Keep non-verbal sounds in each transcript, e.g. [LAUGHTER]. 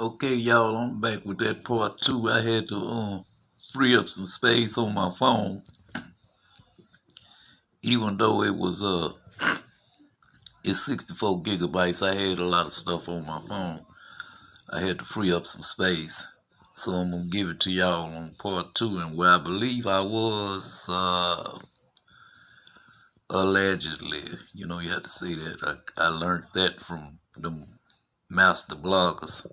Okay, y'all, I'm back with that part two. I had to um free up some space on my phone, even though it was uh [CLEARS THROAT] it's 64 gigabytes. I had a lot of stuff on my phone. I had to free up some space, so I'm gonna give it to y'all on part two, and where I believe I was uh allegedly. You know, you have to say that. I I learned that from the master bloggers.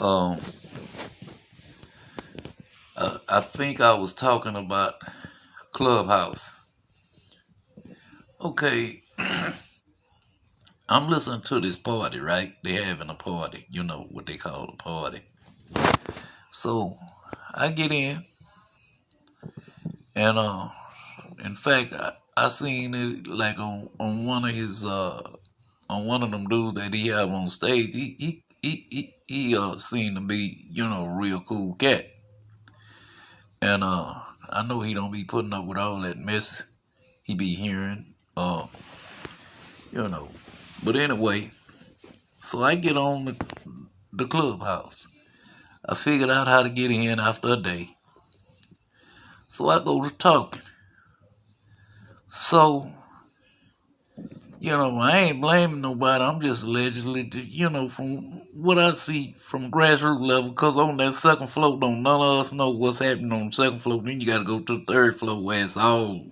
Um, I, think I was talking about Clubhouse. Okay, [CLEARS THROAT] I'm listening to this party, right? They having a party. You know what they call a party. So I get in, and uh, in fact, I, I seen it like on on one of his uh on one of them dudes that he have on stage. He he he he, he uh seemed to be you know a real cool cat, and uh I know he don't be putting up with all that mess he be hearing. Uh, you know. But anyway, so I get on the, the clubhouse. I figured out how to get in after a day. So I go to talking. So, you know, I ain't blaming nobody. I'm just allegedly, you know, from what I see from grassroots level, because on that second floor, don't none of us know what's happening on the second floor. Then you got to go to the third floor where it's all,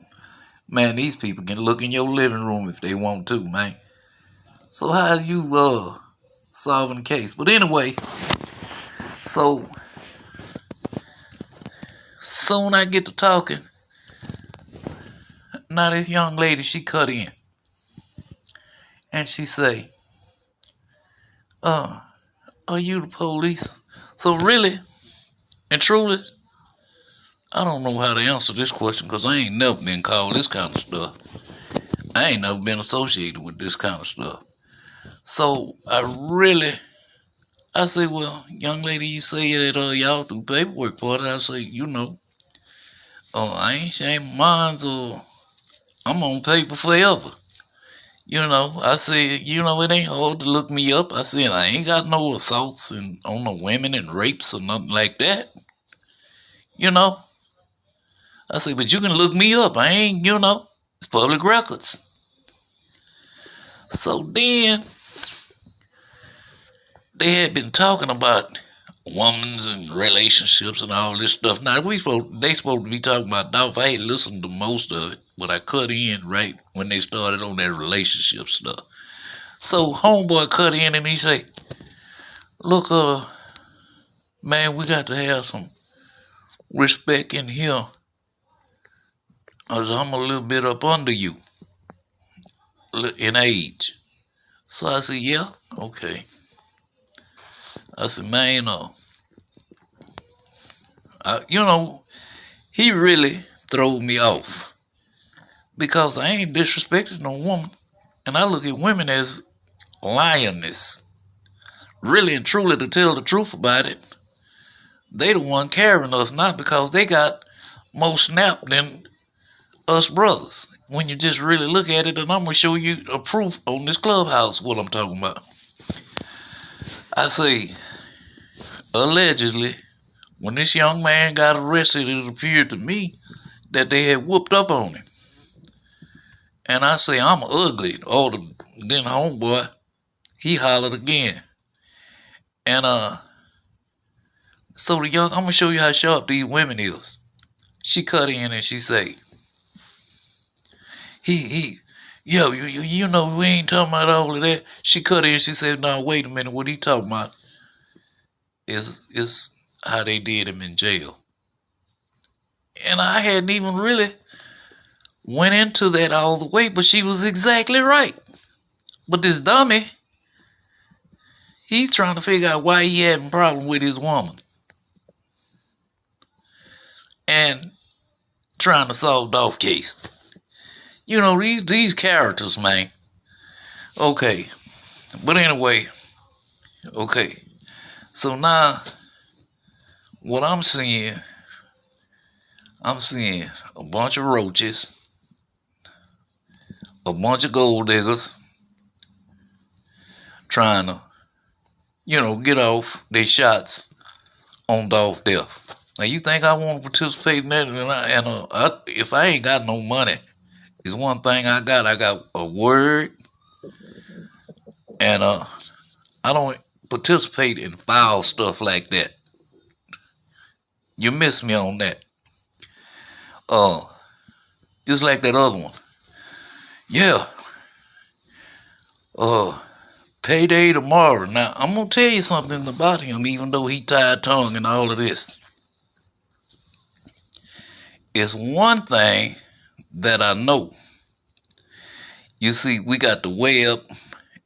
man, these people can look in your living room if they want to, man. So how you uh solving the case? But anyway, so soon I get to talking. Now this young lady, she cut in. And she say, uh, are you the police? So really and truly, I don't know how to answer this question because I ain't never been called this kind of stuff. I ain't never been associated with this kind of stuff. So I really, I say, well, young lady, you say that uh, y'all do paperwork for it. I say, you know, oh, I ain't ashamed mines or I'm on paper forever. You know, I said, you know, it ain't hard to look me up. I said, I ain't got no assaults and on the women and rapes or nothing like that. You know, I said, but you can look me up. I ain't, you know, it's public records. So then they had been talking about women's and relationships and all this stuff. Now we supposed they supposed to be talking about Dolph. I ain't listened to most of it, but I cut in right when they started on that relationship stuff. So homeboy cut in and he say, "Look, uh, man, we got to have some respect in here. Cause I'm a little bit up under you in age." So I said, "Yeah, okay." I said, "Man, uh, I, you know, he really threw me off because I ain't disrespected no woman, and I look at women as lioness. Really and truly, to tell the truth about it, they the one carrying us, not because they got more snap than us brothers. When you just really look at it, and I'm gonna show you a proof on this clubhouse what I'm talking about. I say, allegedly, when this young man got arrested, it appeared to me that they had whooped up on him. And I say, I'm ugly. Oh, the, then homeboy, he hollered again. And uh, so the young, I'm gonna show you how sharp these women is. She cut in and she say, he he, yo, you, you you know we ain't talking about all of that. She cut in. She said, no, wait a minute. What he talking about is is how they did him in jail. And I hadn't even really went into that all the way, but she was exactly right. But this dummy, he's trying to figure out why he having problem with his woman. And trying to solve off case. You know, these these characters, man. Okay. But anyway, okay. So now what I'm seeing, I'm seeing a bunch of roaches, a bunch of gold diggers trying to you know, get off their shots on Dolph Death. Now you think I want to participate in that? And, I, and uh, I, if I ain't got no money, it's one thing I got. I got a word, and uh, I don't participate in foul stuff like that. You miss me on that. Uh, just like that other one. Yeah. Uh, payday tomorrow. Now I'm gonna tell you something about him, even though he tied tongue and all of this. It's one thing that I know. You see, we got the web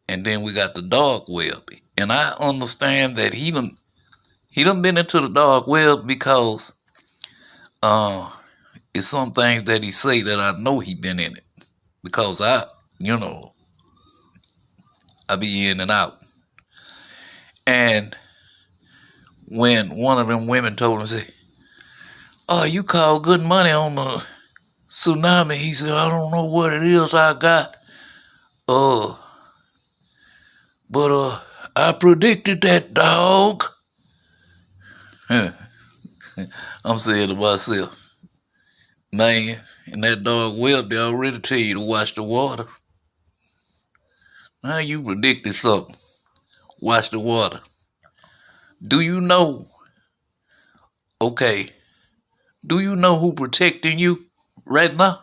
and then we got the dark web. And I understand that he done he done been into the dark web because uh it's some things that he say that I know he been in it. Because I, you know, I be in and out. And when one of them women told him, say, Oh, you call good money on the tsunami. He said, I don't know what it is I got. Uh but uh I predicted that dog. [LAUGHS] I'm saying to myself, man, and that dog web they already tell you to watch the water. Now you predicted something. Watch the water. Do you know? Okay. Do you know who protecting you right now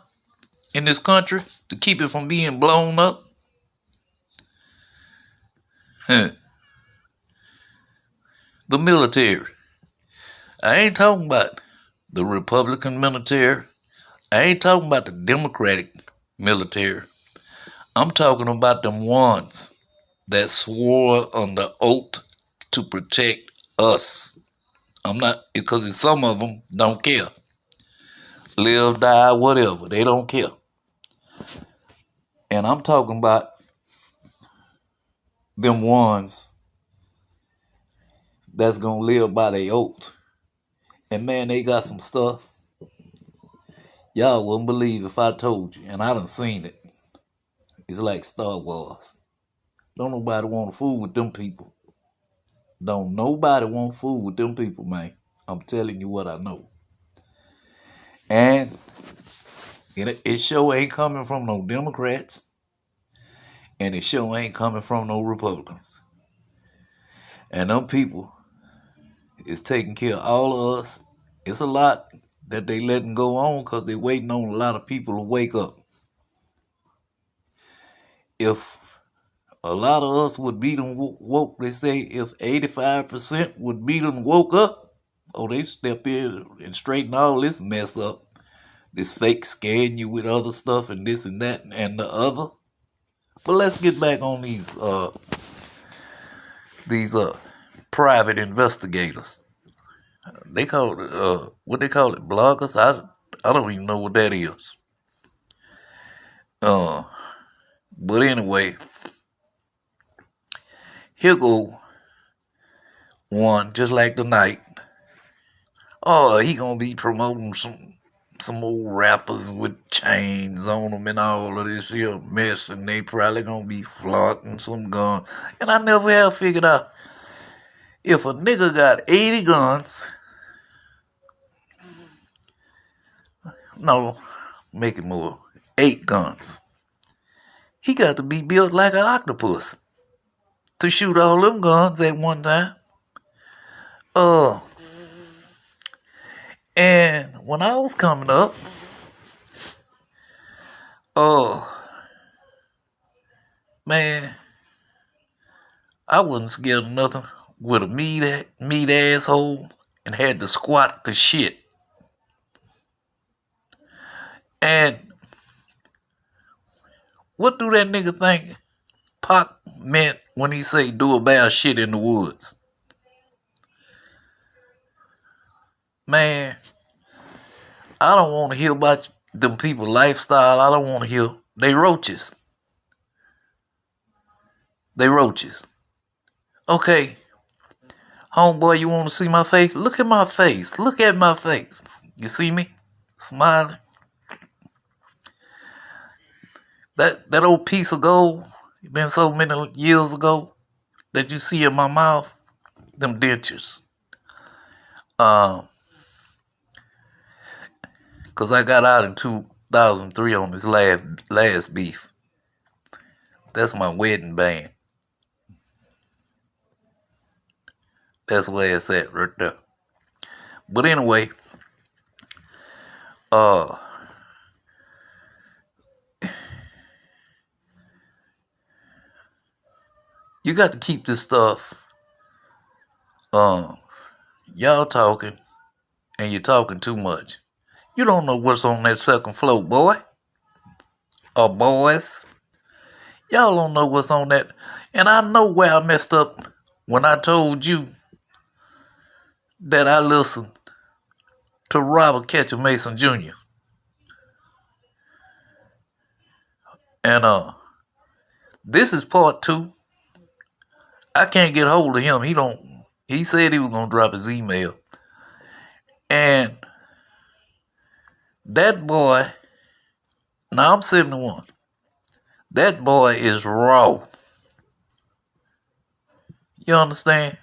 in this country to keep it from being blown up? Huh. The military. I ain't talking about the Republican military. I ain't talking about the Democratic military. I'm talking about them ones that swore under oath to protect us. I'm not because some of them don't care. Live, die, whatever. They don't care. And I'm talking about them ones that's gonna live by their oath. And man, they got some stuff. Y'all wouldn't believe if I told you, and I done seen it. It's like Star Wars. Don't nobody want to fool with them people. Don't nobody want to fool with them people, man. I'm telling you what I know. And it, it sure ain't coming from no Democrats. And it sure ain't coming from no Republicans. And them people is taking care of all of us. It's a lot that they letting go on because they waiting on a lot of people to wake up. If a lot of us would be them woke, they say if 85% would be them woke up, oh, they step in and straighten all this mess up. This fake scaring you with other stuff and this and that and the other. But let's get back on these uh these uh private investigators. They call it uh what they call it bloggers. I I don't even know what that is. Uh, but anyway, here go one just like the night. Oh, he gonna be promoting some some old rappers with chains on them and all of this here mess, and they probably gonna be flaunting some guns. And I never have figured out if a nigga got 80 guns, no, make it more, eight guns. He got to be built like an octopus to shoot all them guns at one time. Uh, and when I was coming up, oh man, I wasn't scared of nothing with a meat meat asshole and had to squat the shit. And what do that nigga think Pac meant when he say do a bad shit in the woods? Man, I don't want to hear about them people lifestyle. I don't want to hear. They roaches. They roaches. Okay. Homeboy, you want to see my face? Look at my face. Look at my face. You see me? Smiling. That that old piece of gold, been so many years ago, that you see in my mouth, them dentures. Um, cause I got out in 2003 on this last last beef. That's my wedding band. That's where it's at right there. But anyway, uh you got to keep this stuff um y'all talking and you're talking too much. You don't know what's on that second floor, boy. Or boys. Y'all don't know what's on that. And I know where I messed up when I told you that I listened to Robert Ketchum Mason Jr. And uh this is part two. I can't get hold of him. He don't he said he was gonna drop his email. And that boy now I'm 71. That boy is raw. You understand?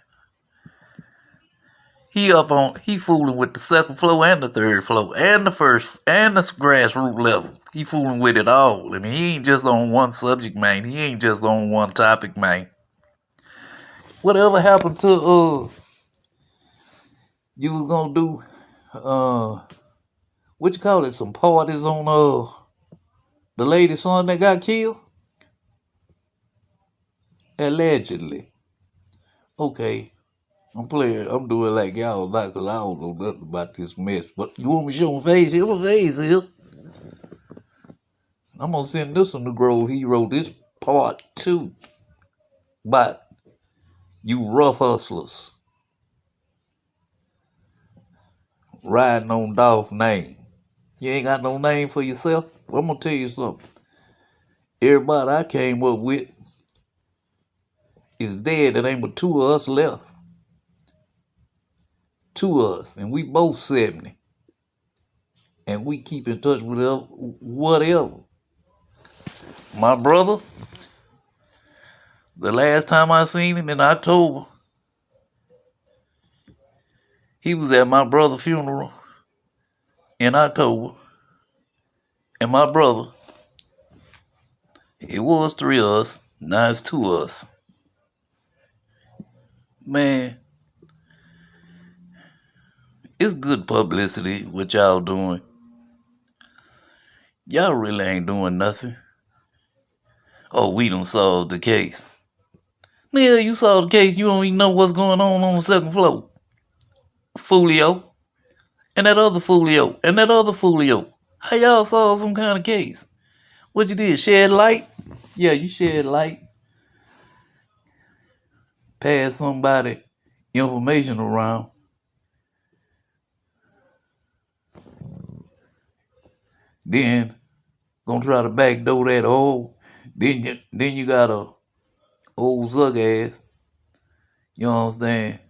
He up on he fooling with the second floor and the third floor and the first and the grassroots level. He fooling with it all. I mean, he ain't just on one subject, man. He ain't just on one topic, man. Whatever happened to uh you was gonna do uh what you call it, some parties on uh the lady's son that got killed? Allegedly. Okay. I'm playing. I'm doing like y'all not because I don't know nothing about this mess. But you want me to show my face? Here my face here. I'm gonna send this one to Grove Hero. This part two. But you rough hustlers riding on Dolph name. You ain't got no name for yourself. I'm gonna tell you something. Everybody I came up with is dead. There ain't but two of us left Two of us, and we both 70. And we keep in touch with whatever. My brother, the last time I seen him in October, he was at my brother's funeral in October. And my brother, it was three of us, now it's two of us. Man, it's good publicity what y'all doing. Y'all really ain't doing nothing. Oh, we done solved the case. Yeah, you solved the case. You don't even know what's going on on the second floor. Foolio. And that other folio, And that other folio. How y'all solve some kind of case? What you did? Shed light? Yeah, you shed light. Pass somebody information around. Then gonna try to backdoor that old. Then you then you got a old zug ass. You understand?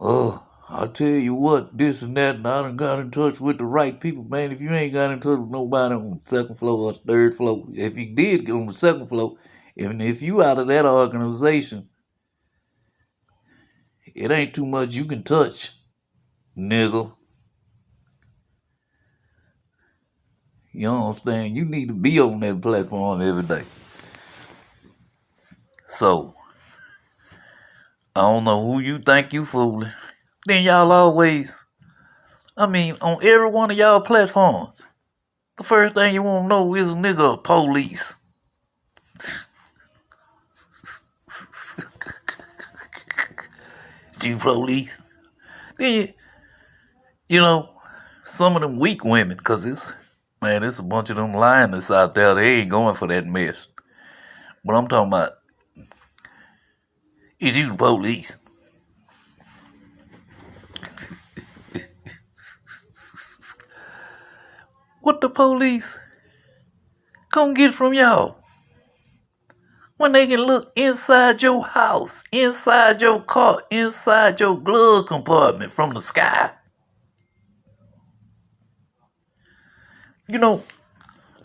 Oh, I'll tell you what, this and that, and I done got in touch with the right people, man. If you ain't got in touch with nobody on the second floor or third floor, if you did get on the second floor, even if you out of that organization, it ain't too much you can touch, nigga. You understand? You need to be on that platform every day. So, I don't know who you think you fooling. Then y'all always, I mean, on every one of y'all platforms, the first thing you want to know is nigga police. [LAUGHS] Do you police. Then you, you know, some of them weak women, because it's Man, there's a bunch of them lioness out there. They ain't going for that mess. But I'm talking about is you the police? What the police come get from y'all? When they can look inside your house, inside your car, inside your glove compartment from the sky. you know,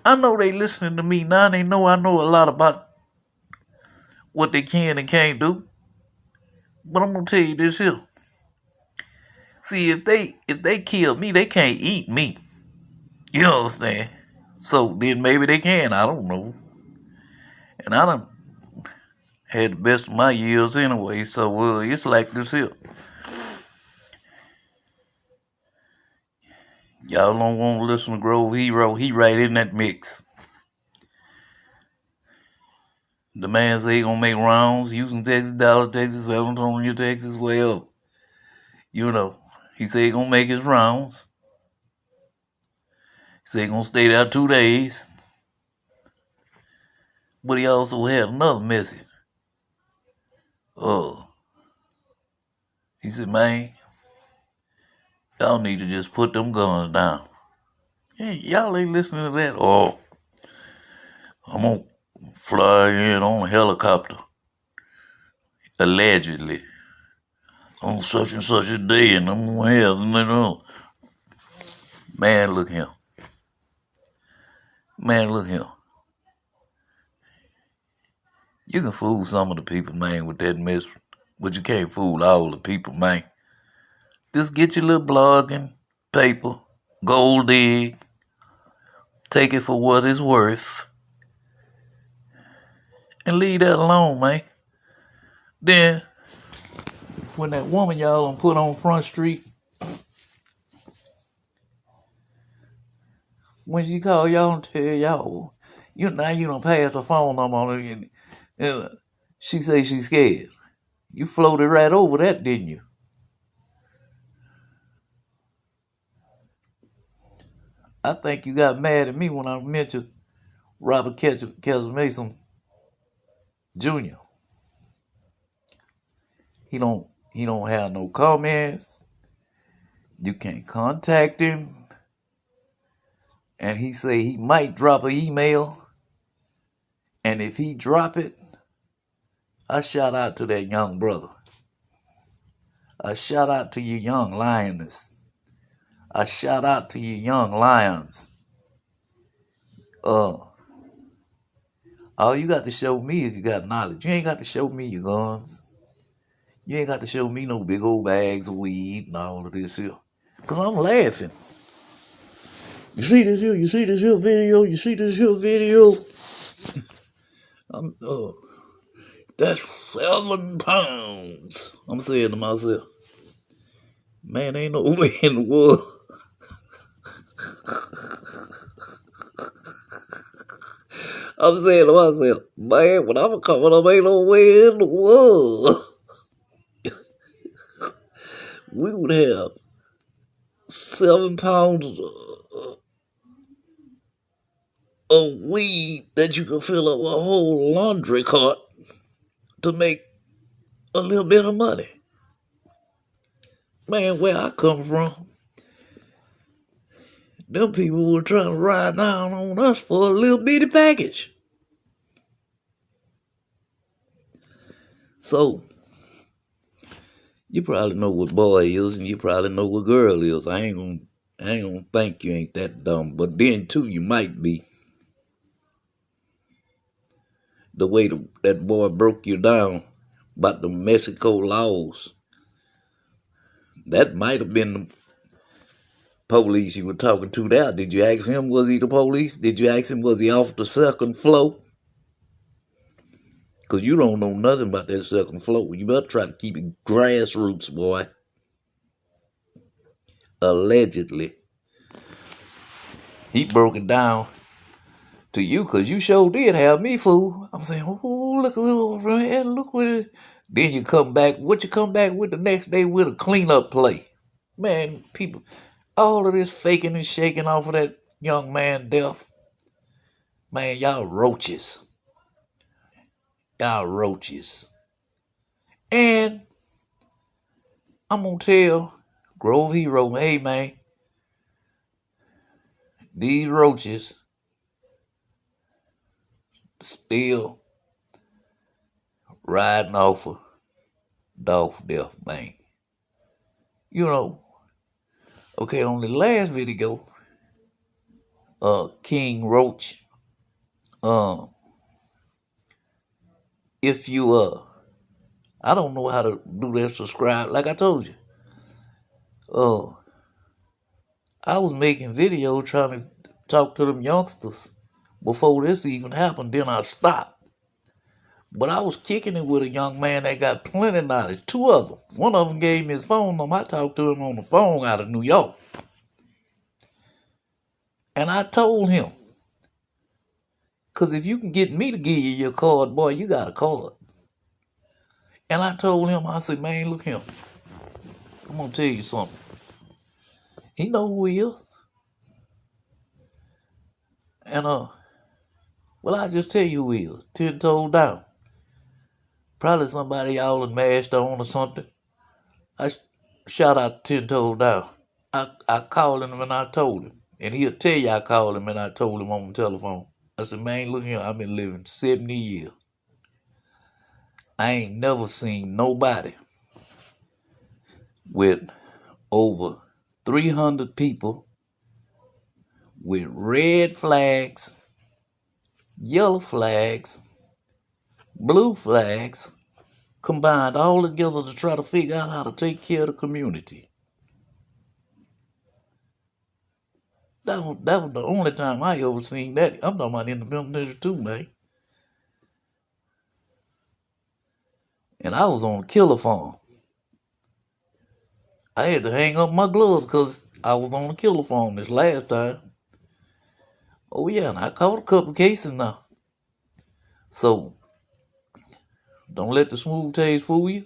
I know they listening to me now. They know I know a lot about what they can and can't do. But I'm gonna tell you this here. See, if they if they kill me, they can't eat me. You understand? So then maybe they can. I don't know. And I don't had the best of my years anyway. So uh, it's like this here. Y'all don't want to listen to Grove Hero. He right in that mix. The man say he gonna make rounds, Houston, Texas, Dallas, Texas, San Antonio, Texas, wherever. You know, he say he gonna make his rounds. He said gonna stay there two days. But he also had another message. Oh, he said, man, y'all need to just put them guns down. Hey, y'all ain't listening to that. Oh, I'm gonna fly in on a helicopter, allegedly, on such and such a day, and I'm gonna have them. Man, look here. Man, look here. You can fool some of the people, man, with that mess, but you can't fool all the people, man. Just get your little blogging paper, gold dig, take it for what it's worth, and leave that alone, man. Then, when that woman y'all put on Front Street, when she call y'all and tell y'all, you now you don't pass the phone no more. and, and she say she's scared. You floated right over that, didn't you? I think you got mad at me when I mentioned Robert Kessler Mason Jr. He don't he don't have no comments. You can't contact him. And he say he might drop an email. And if he drop it, I shout out to that young brother. A shout out to you young lioness. A shout out to you young lions. Uh all you got to show me is you got knowledge. You ain't got to show me your guns. You ain't got to show me no big old bags of weed and all of this here. Cause I'm laughing. You see this here? You see this here video? You see this here video? I'm uh that's seven pounds. I'm saying to myself, man, ain't no [LAUGHS] way in the world. I'm saying to myself, man, when I'm coming up, ain't no way in the world. [LAUGHS] we would have seven pounds of weed that you can fill up a whole laundry cart to make a little bit of money. Man, where I come from, them people were trying to ride down on us for a little bitty package. So, you probably know what boy is, and you probably know what girl is. I ain't gonna, I ain't gonna think you ain't that dumb, but then too, you might be. The way the, that boy broke you down about the Mexico laws. That might have been the police you were talking to there. Did you ask him, was he the police? Did you ask him, was he off the second floor? Because you don't know nothing about that second floor. You better try to keep it grassroots, boy. Allegedly. He broke it down to you because you sure did have me fool. I'm saying, oh, look, look, look what it. Then you come back, what you come back with the next day with a cleanup play. Man, people, all of this faking and shaking off of that young man death. Man, y'all roaches. Y'all roaches. And I'm gonna tell Grove Hero, hey man, these roaches still riding off of Dolph Death man. You know, okay, on the last video, uh King Roach, um if you uh I don't know how to do that subscribe. Like I told you. Uh I was making videos trying to talk to them youngsters before this even happened. Then I stopped. But I was kicking it with a young man that got plenty of knowledge. Two of them. One of them gave me his phone number. I talked to him on the phone out of New York. And I told him, because if you can get me to give you your card, boy, you got a card. And I told him, I said, man, look him. I'm going to tell you something. He know who he is. And, uh, well, I just tell you is. Ten toes down. Probably somebody y'all had mashed on or something. I sh- shout out Ten Toes Down. I, I called him and I told him. And he'll tell you I called him and I told him on the telephone. I said, man, look here, I've been living 70 years. I ain't never seen nobody with over 300 people with red flags, yellow flags, blue flags combined all together to try to figure out how to take care of the community. That was, that was the only time I ever seen that. I'm talking about in the military too, man. And I was on a killer farm. I had to hang up my gloves because I was on a killer farm this last time. Oh yeah, and I caught a couple cases now. So don't let the smooth taste fool you.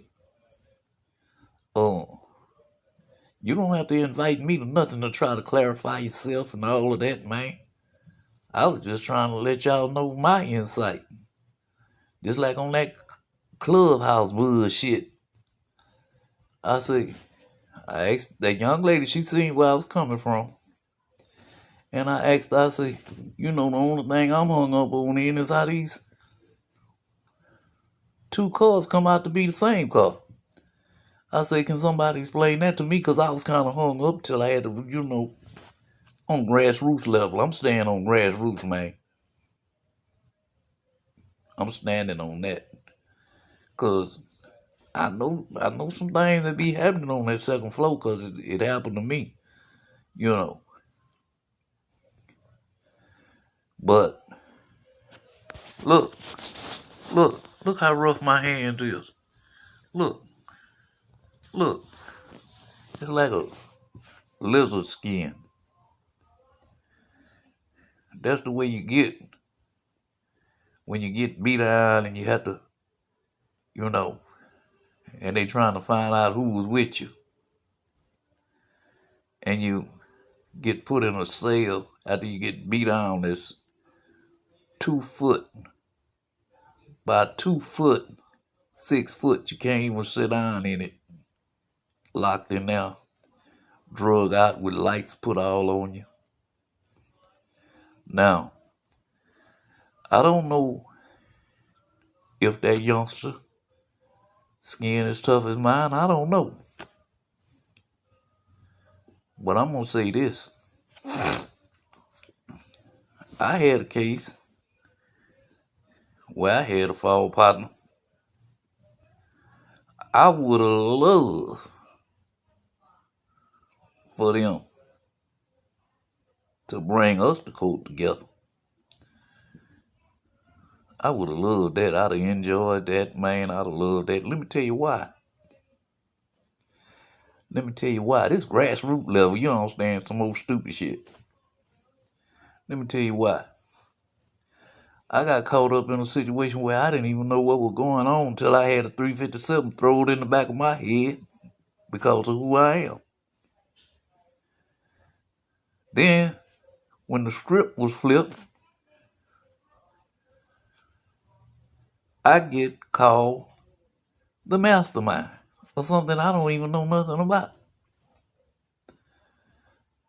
Oh, you don't have to invite me to nothing to try to clarify yourself and all of that, man. I was just trying to let y'all know my insight. Just like on that clubhouse bullshit. I say, I asked that young lady, she seen where I was coming from. And I asked, I say, you know, the only thing I'm hung up on in is how these two cars come out to be the same car. I say, can somebody explain that to me? Because I was kind of hung up till I had to, you know, on grassroots level. I'm staying on grassroots, man. I'm standing on that. Because I know I know some things that be happening on that second floor because it, it happened to me, you know. But look, look, look how rough my hand is. Look, look. It's like a lizard skin. That's the way you get when you get beat down and you have to, you know, and they trying to find out who was with you. And you get put in a cell after you get beat down that's two foot by two foot, six foot. You can't even sit down in it. Locked in there, drug out with lights put all on you. Now, I don't know if that youngster skin is tough as mine. I don't know. But I'm gonna say this. I had a case where I had a fall partner. I would have loved for them to bring us to court together. I would have loved that. I'd have enjoyed that, man. I'd have loved that. Let me tell you why. Let me tell you why. This grassroots level, you understand some old stupid shit. Let me tell you why. I got caught up in a situation where I didn't even know what was going on until I had a 357 thrown in the back of my head because of who I am. Then, when the script was flipped, I get called the mastermind or something I don't even know nothing about.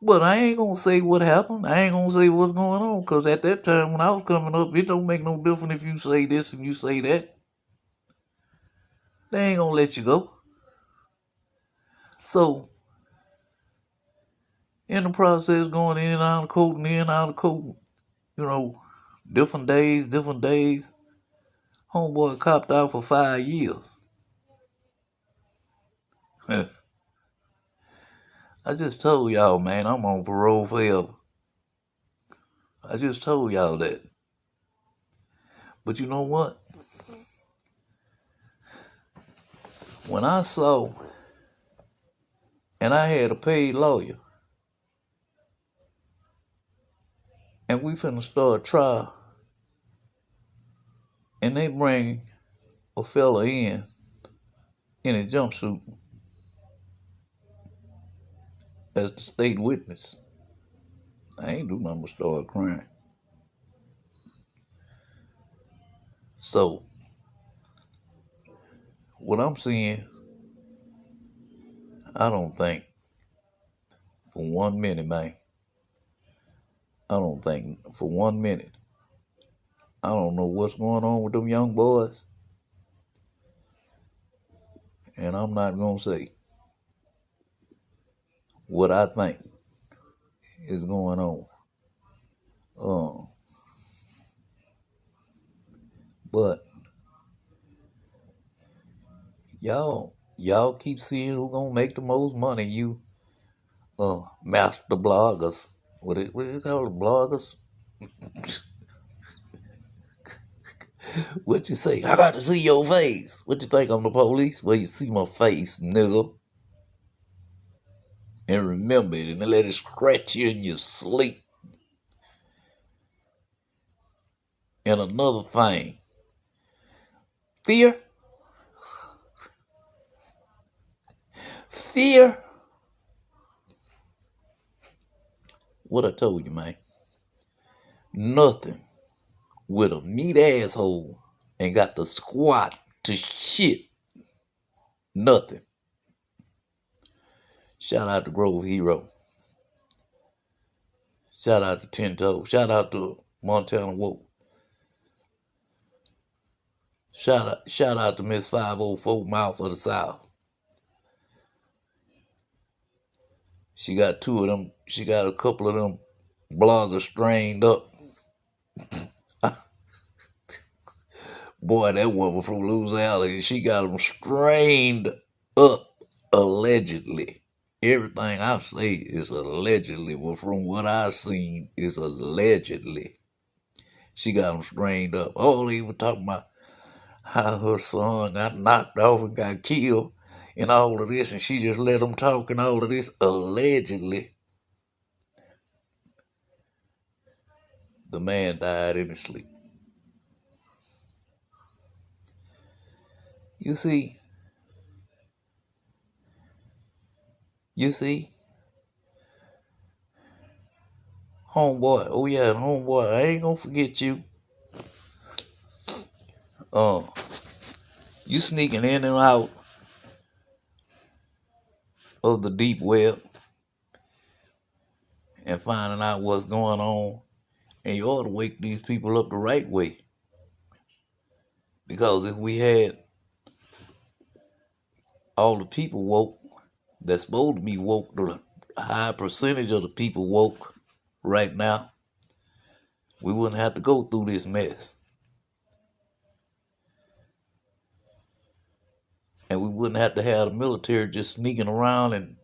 But I ain't gonna say what happened. I ain't gonna say what's going on. Cause at that time when I was coming up, it don't make no difference if you say this and you say that. They ain't gonna let you go. So in the process going in and out of court and in and out of court, you know, different days, different days. Homeboy copped out for five years. [LAUGHS] I just told y'all, man, I'm on parole forever. I just told y'all that. But you know what? When I saw, and I had a paid lawyer, and we finna start trial, and they bring a fella in in a jumpsuit as the state witness. I ain't do nothing but start crying. So, what I'm seeing, I don't think for one minute, man. I don't think for one minute. I don't know what's going on with them young boys. And I'm not going to say what I think is going on. Um, but y'all, y'all keep seeing who gonna make the most money. You, uh, master bloggers. What it, what do you call it, bloggers? [LAUGHS] what you say? I got to see your face. What you think I'm the police? Well, you see my face, nigga. And remember it and let it scratch you in your sleep. And another thing, fear. Fear. What I told you, man. Nothing with a meat asshole and got the squat to shit. Nothing. Shout out to Grove Hero. Shout out to Ten. Shout out to Montana Woke. Shout out, shout out to Miss 504 Mouth of the South. She got two of them. She got a couple of them bloggers strained up. [LAUGHS] Boy, that woman from Louisiana, she got them strained up allegedly everything I say is allegedly. Well, from what I've seen, is allegedly. She got him strained up. Oh, they were talking about how her son got knocked off and got killed and all of this, and she just let them talk and all of this allegedly. The man died in his sleep. You see, You see? Homeboy. Oh yeah, homeboy. I ain't gonna forget you. Um, you sneaking in and out of the deep web and finding out what's going on. And you ought to wake these people up the right way. Because if we had all the people woke, that's supposed to be woke, the high percentage of the people woke right now, we wouldn't have to go through this mess. And we wouldn't have to have the military just sneaking around and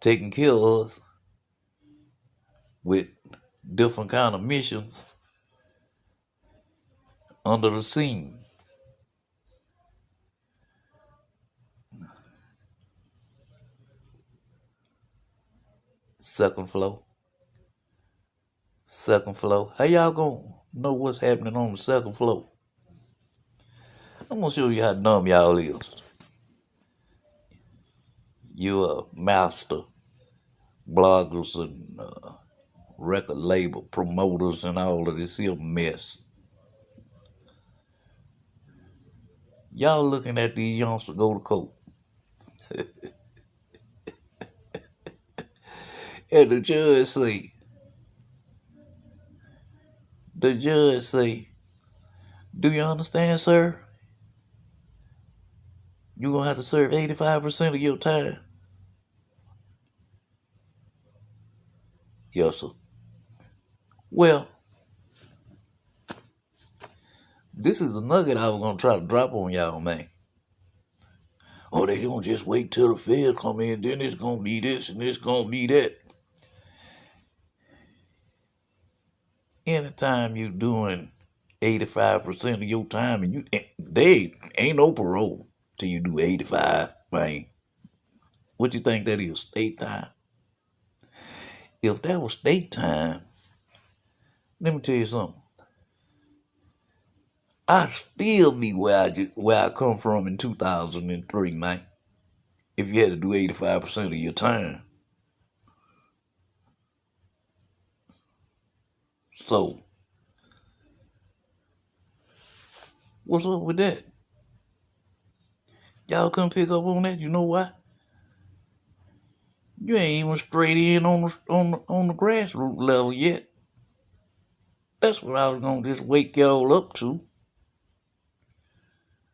taking care of us with different kind of missions under the scene. Second floor. Second floor. How y'all gonna know what's happening on the second floor? I'm gonna show you how dumb y'all is. You a master bloggers and uh, record label promoters and all of this here mess. Y'all looking at these youngsters go to court. [LAUGHS] And the judge say, the judge say, do you understand, sir? You're going to have to serve 85% of your time. Yes, sir. Well, This is a nugget I was gonna try to drop on y'all, man. Oh, they gonna just wait till the feds come in, then it's gonna be this and it's gonna be that. Anytime you doing 85% of your time and you they ain't no parole till you do 85, man. What you think that is? State time. If that was state time, let me tell you something. I still be where I just, where I come from in 2003, man. If you had to do 85% of your time. So, what's up with that? Y'all couldn't pick up on that. You know why? You ain't even straight in on the on the, on the grassroots level yet. That's what I was gonna just wake y'all up to.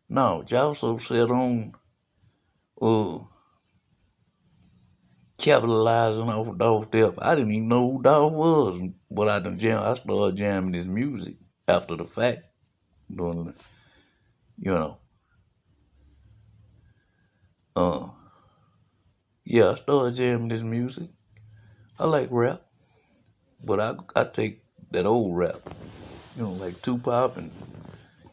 No, y'all so set on uh capitalizing off of Dolph Step. I didn't even know who Dolph was, but I done jam. I started jamming his music after the fact, doing, you know. Uh, yeah, I started jamming his music. I like rap, but I I take that old rap, you know, like Tupac and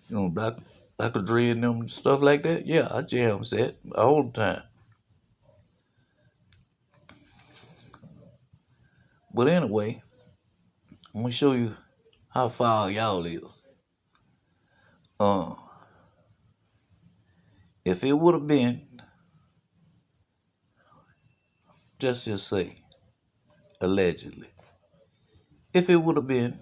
you know Dr. Dr. Dre and them stuff like that. Yeah, I jams that all the time. But anyway, I'm gonna show you how far y'all is. Uh, if it would have been, just just say, allegedly, if it would have been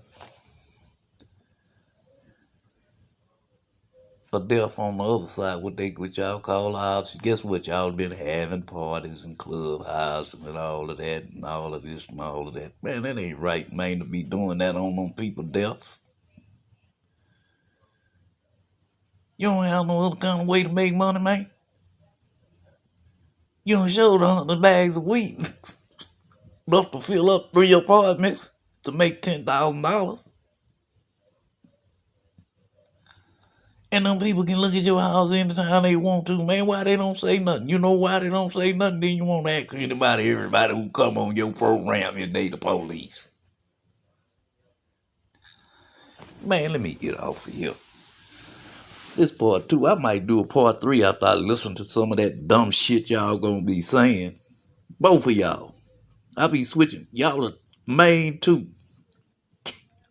a death on the other side, what they what y'all call ops. Guess what? Y'all been having parties and clubhouse and all of that and all of this and all of that. Man, that ain't right, man, to be doing that on them people deaths. You don't have no other kind of way to make money, man. You don't show the hundred bags of wheat [LAUGHS] enough to fill up three apartments to make ten thousand dollars. And them people can look at your house anytime they want to. Man, why they don't say nothing? You know why they don't say nothing? Then you won't ask anybody, everybody who come on your program is they the police. Man, let me get off of here. This part two, I might do a part three after I listen to some of that dumb shit y'all gonna be saying. Both of y'all. I'll be switching. Y'all are main two.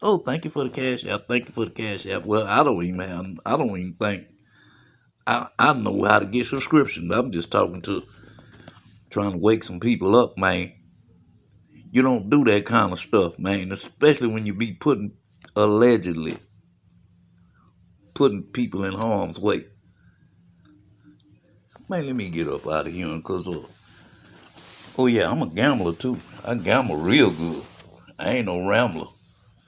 Oh, thank you for the cash app. Thank you for the cash app. Well, I don't even have, I don't even think I, I know how to get subscription. I'm just talking to trying to wake some people up, man. You don't do that kind of stuff, man, especially when you be putting allegedly putting people in harm's way. Man, let me get up out of here because uh, oh yeah, I'm a gambler too. I gamble real good. I ain't no rambler.